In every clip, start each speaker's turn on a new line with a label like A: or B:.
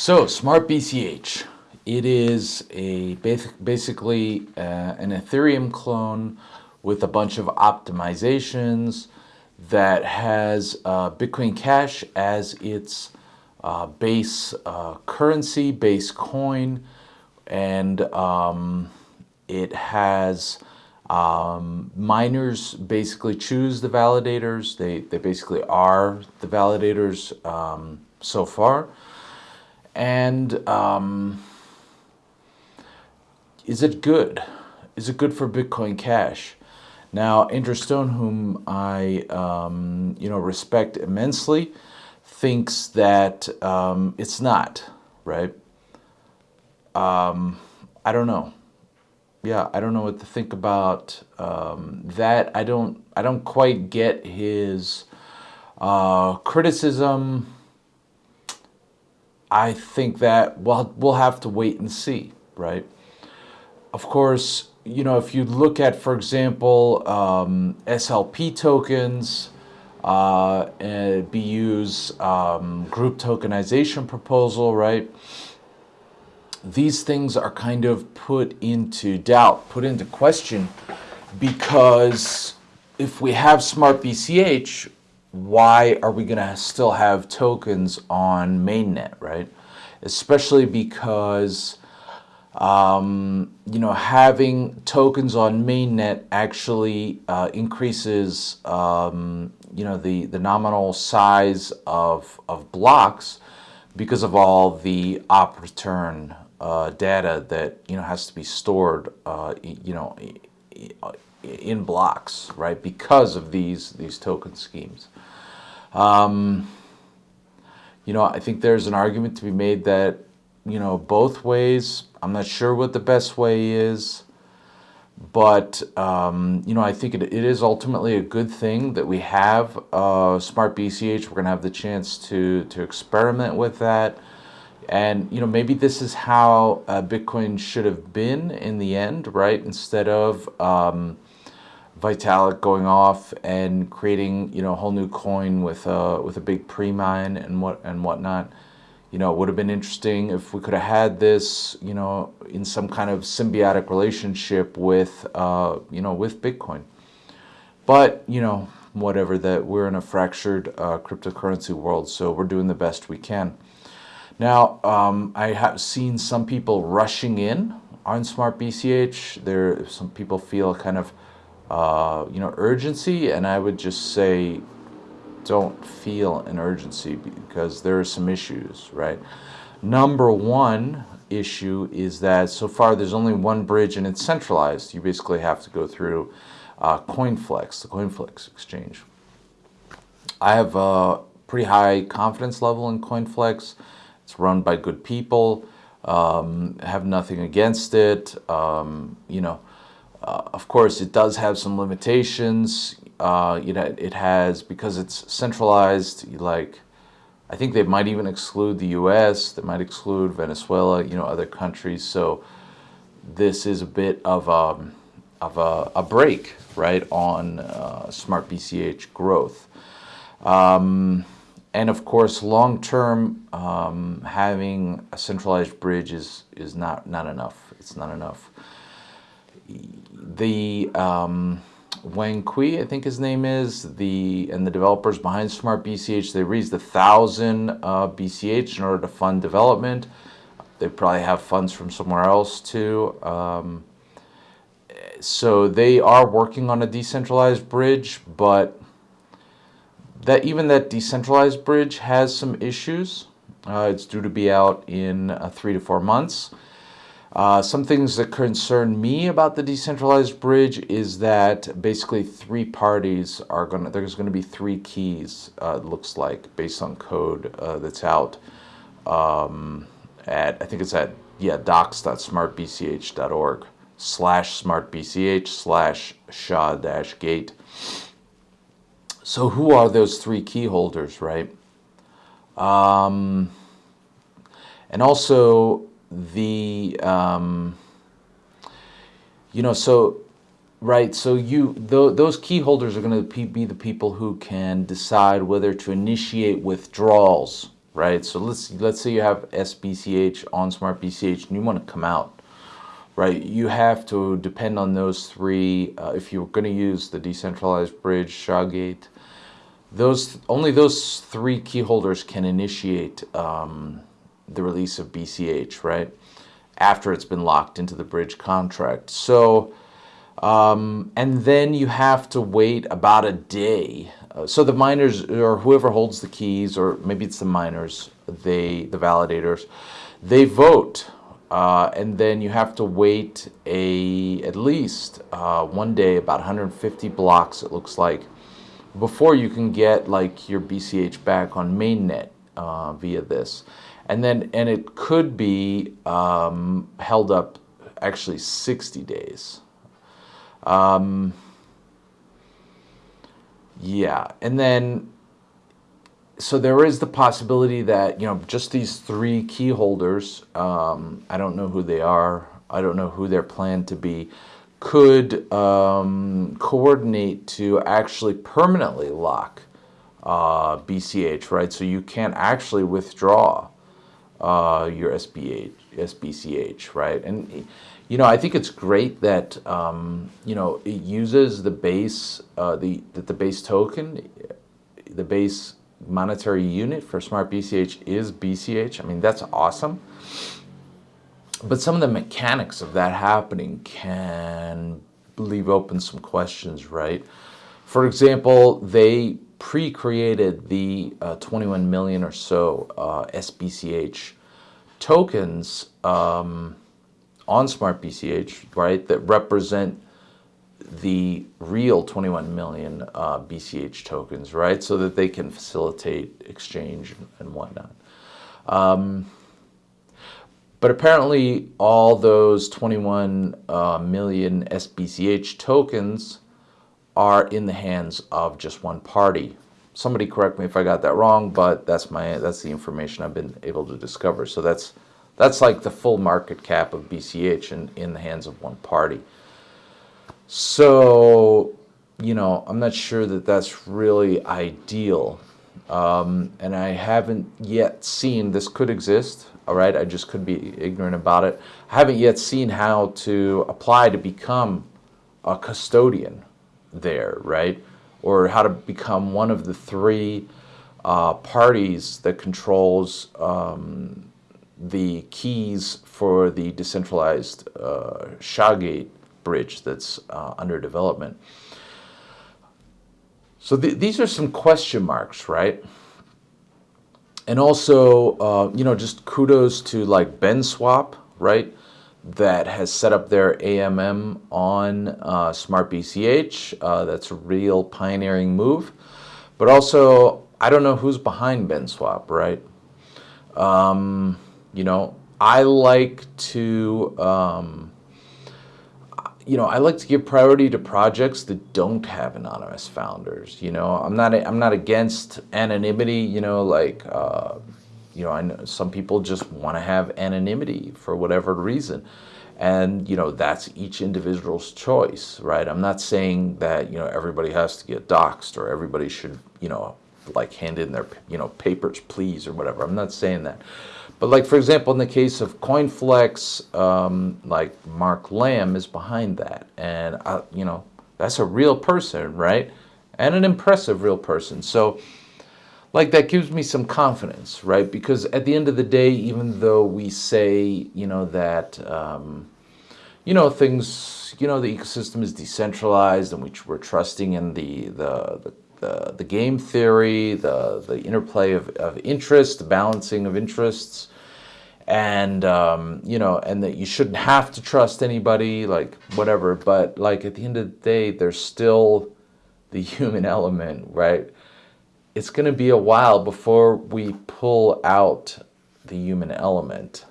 A: So, Smart BCH. It is a basic, basically uh, an Ethereum clone with a bunch of optimizations that has uh, Bitcoin Cash as its uh, base uh, currency, base coin, and um, it has um, miners basically choose the validators. They, they basically are the validators um, so far. And um, is it good? Is it good for Bitcoin Cash? Now, Andrew Stone, whom I um, you know respect immensely, thinks that um, it's not right. Um, I don't know. Yeah, I don't know what to think about um, that. I don't. I don't quite get his uh, criticism I think that well, we'll have to wait and see, right? Of course, you know, if you look at, for example, um, SLP tokens, uh, BU's um, group tokenization proposal, right? These things are kind of put into doubt, put into question, because if we have smart BCH, why are we going to still have tokens on mainnet, right? Especially because, um, you know, having tokens on mainnet actually uh, increases, um, you know, the, the nominal size of, of blocks because of all the op return uh, data that, you know, has to be stored, uh, you know, in blocks, right? Because of these, these token schemes. Um, you know, I think there's an argument to be made that, you know, both ways, I'm not sure what the best way is, but, um, you know, I think it, it is ultimately a good thing that we have uh, Smart BCH. We're going to have the chance to, to experiment with that. And, you know, maybe this is how uh, Bitcoin should have been in the end, right? Instead of, um, Vitalik going off and creating you know a whole new coin with a with a big pre-mine and what and whatnot. You know, it would have been interesting if we could have had this, you know, in some kind of symbiotic relationship with, uh, you know, with Bitcoin. But you know, whatever. That we're in a fractured uh, cryptocurrency world, so we're doing the best we can. Now, um, I have seen some people rushing in on Smart BCH. There, some people feel kind of uh, you know, urgency, and I would just say don't feel an urgency because there are some issues, right? Number one issue is that so far there's only one bridge and it's centralized. You basically have to go through uh, CoinFlex, the CoinFlex exchange. I have a pretty high confidence level in CoinFlex. It's run by good people. Um, have nothing against it. Um, you know, of course, it does have some limitations. Uh, you know, it has, because it's centralized, like, I think they might even exclude the U.S., they might exclude Venezuela, you know, other countries. So this is a bit of a, um, of a, a break, right, on uh, smart BCH growth. Um, and of course, long term, um, having a centralized bridge is, is not, not enough. It's not enough the um, Wang Kui, I think his name is, the and the developers behind Smart BCH, they raised a thousand uh, BCH in order to fund development. They probably have funds from somewhere else too. Um, so they are working on a decentralized bridge, but that even that decentralized bridge has some issues. Uh, it's due to be out in uh, three to four months. Uh, some things that concern me about the decentralized bridge is that basically three parties are going to, there's going to be three keys, uh, looks like, based on code uh, that's out um, at, I think it's at, yeah, docs.smartbch.org slash smartbch slash sha-gate. So who are those three key holders, right? Um, and also, the um, you know so right so you th those key holders are going to be the people who can decide whether to initiate withdrawals right? So let's let's say you have SBCH on Smart BCH and you want to come out, right? You have to depend on those three. Uh, if you're going to use the decentralized bridge, SHA-Gate, those only those three key holders can initiate um, the release of BCH, right? After it's been locked into the bridge contract. So, um, and then you have to wait about a day. Uh, so the miners or whoever holds the keys, or maybe it's the miners, they the validators, they vote, uh, and then you have to wait a at least uh, one day, about 150 blocks. It looks like before you can get like your BCH back on mainnet uh, via this. And then, and it could be um, held up actually 60 days. Um, yeah, and then, so there is the possibility that, you know, just these three key holders, um, I don't know who they are, I don't know who they're planned to be, could um, coordinate to actually permanently lock uh, BCH, right? So you can't actually withdraw uh, your SBH, SBCH, right? And you know, I think it's great that um, you know it uses the base, uh, the that the base token, the base monetary unit for Smart BCH is BCH. I mean, that's awesome but some of the mechanics of that happening can leave open some questions, right? For example, they pre-created the uh, 21 million or so uh, SBCH tokens um, on Smart BCH, right, that represent the real 21 million uh, BCH tokens, right, so that they can facilitate exchange and, whatnot. Um, but apparently all those 21 uh, million SBCH tokens are in the hands of just one party. Somebody correct me if I got that wrong, but that's my that's the information I've been able to discover. So that's that's like the full market cap of BCH in, in the hands of one party. So, you know, I'm not sure that that's really ideal. Um, and I haven't yet seen, this could exist, all right? I just could be ignorant about it. I haven't yet seen how to apply to become a custodian there, right? Or how to become one of the three uh, parties that controls um, the keys for the decentralized uh, SHA-Gate bridge that's uh, under development. So th these are some question marks, right? and also, uh, you know, just kudos to like BenSwap, right? That has set up their AMM on uh, Smart BCH. Uh, that's a real pioneering move. But also, I don't know who's behind BenSwap, right? Um, you know, I like to um, you know, I like to give priority to projects that don't have anonymous founders. You know, I'm not I'm not against anonymity. You know, like uh, you know, I know some people just want to have anonymity for whatever reason, and you know that's each individual's choice, right? I'm not saying that you know everybody has to get doxxed or everybody should you know like hand in their you know papers please or whatever. I'm not saying that. But like, for example, in the case of CoinFlex, um, like Mark Lamb is behind that. And, uh, you know, that's a real person, right? And an impressive real person. So, like, that gives me some confidence, right? Because at the end of the day, even though we say, you know, that, um, you know, things, you know, the ecosystem is decentralized and we, we're trusting in the, the, the the, the game theory, the, the interplay of, of interest, the balancing of interests, and, um, you know, and that you shouldn't have to trust anybody, like, whatever. But, like, at the end of the day, there's still the human element, right? It's going to be a while before we pull out the human element.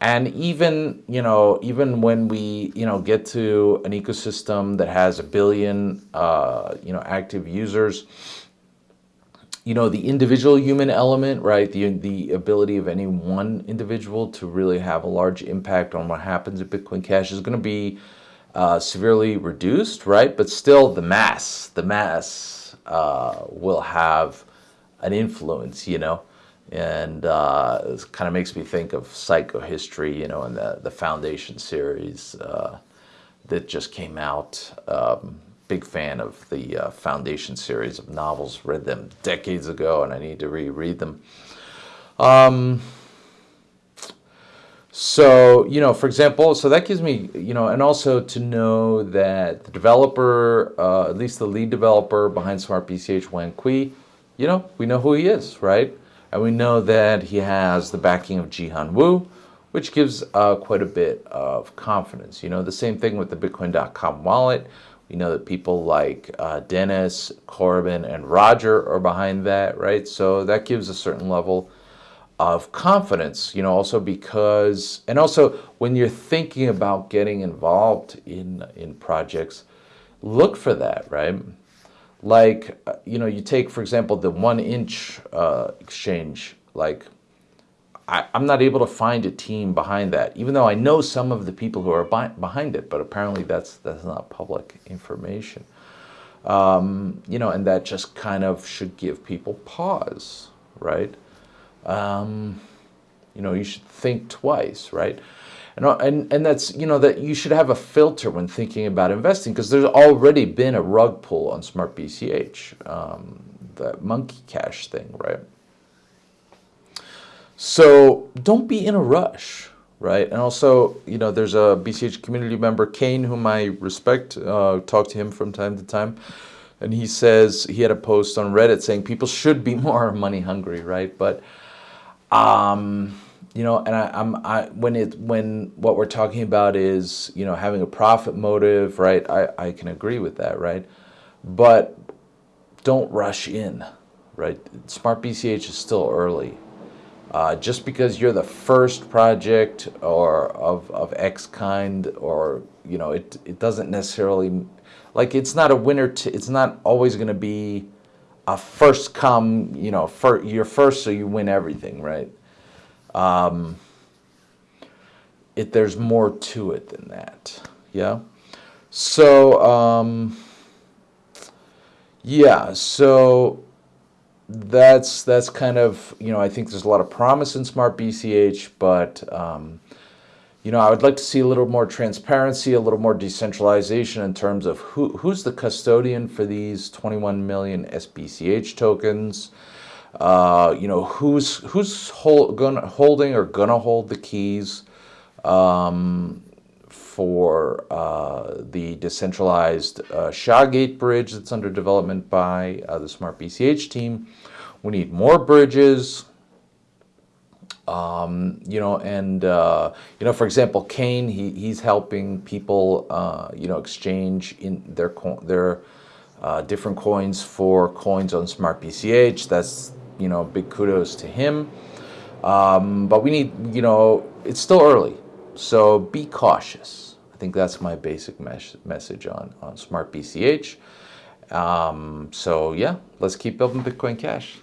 A: And even, you know, even when we, you know, get to an ecosystem that has a billion, uh, you know, active users, you know, the individual human element, right? The, the ability of any one individual to really have a large impact on what happens at Bitcoin Cash is going to be uh, severely reduced, right? But still the mass, the mass uh, will have an influence, you know? and uh, it kind of makes me think of psychohistory, you know, and the the Foundation series uh, that just came out. Um, big fan of the uh, Foundation series of novels. Read them decades ago, and I need to reread them. Um, so, you know, for example, so that gives me, you know, and also to know that the developer, uh, at least the lead developer behind Smart BCH, Wan Kui, you know, we know who he is, right? And we know that he has the backing of Jihan Wu, which gives uh, quite a bit of confidence. You know, the same thing with the Bitcoin.com wallet. We know that people like uh, Dennis, Corbin, and Roger are behind that, right? So that gives a certain level of confidence, you know, also because, and also when you're thinking about getting involved in, in projects, look for that, right? Like, uh, you know, you take, for example, the one inch uh, exchange, like, I, am not able to find a team behind that, even though I know some of the people who are behind it, but apparently that's, that's not public information. Um, you know, and that just kind of should give people pause, right? Um, you know, you should think twice, right? And, and, and that's, you know, that you should have a filter when thinking about investing because there's already been a rug pull on Smart BCH, um, that monkey cash thing, right? So don't be in a rush, right? And also, you know, there's a BCH community member, Kane, whom I respect, uh, talk to him from time to time. And he says, he had a post on Reddit saying people should be more money hungry, right? But um, you know, and I, I'm I when it when what we're talking about is you know having a profit motive, right? I I can agree with that, right? But don't rush in, right? Smart BCH is still early. Uh, just because you're the first project or of, of X kind or, you know, it, it doesn't necessarily, like it's not a winner, it's not always going to be a first come, you know, for, you're first so you win everything, right? Um, it, there's more to it than that, yeah? So, um, yeah, so that's, that's kind of, you know, I think there's a lot of promise in Smart BCH, but, um, you know, I would like to see a little more transparency, a little more decentralization in terms of who, who's the custodian for these 21 million SBCH tokens. Uh, you know, who's who's hold, gonna, holding or gonna hold the keys um, for uh, the decentralized uh, SHA-Gate bridge that's under development by uh, the Smart BCH team. We need more bridges. Um, you know, and, uh, you know, for example, Kane, he, he's helping people, uh, you know, exchange in their, their uh, different coins for coins on Smart BCH. That's, you know, big kudos to him. Um, but we need, you know, it's still early, so be cautious. I think that's my basic mes message on, on Smart BCH. Um, so yeah, let's keep building Bitcoin Cash.